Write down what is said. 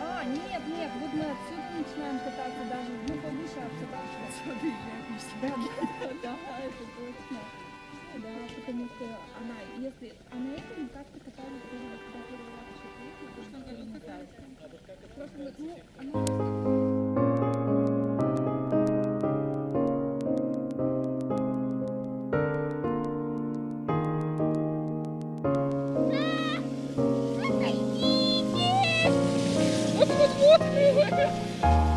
А, нет, нет, вот мы отсюда начинаем кататься даже, ну, повыше отсюда. Отсюда Да, да, да, это точно. Да, потому что она, если, а на этом как-то катались когда первый раз еще приехали, то что она каталась. Вот-вот-вот!